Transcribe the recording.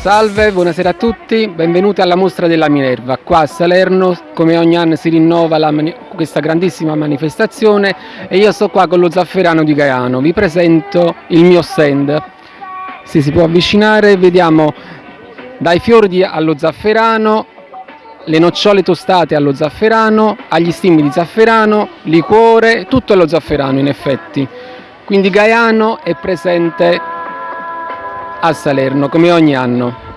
Salve, buonasera a tutti, benvenuti alla mostra della Minerva. Qua a Salerno, come ogni anno, si rinnova questa grandissima manifestazione e io sto qua con lo zafferano di Gaiano. Vi presento il mio stand. Se si può avvicinare, vediamo dai fiori allo zafferano, le nocciole tostate allo zafferano, agli stimoli di zafferano, liquore, tutto allo zafferano in effetti. Quindi Gaiano è presente a Salerno come ogni anno.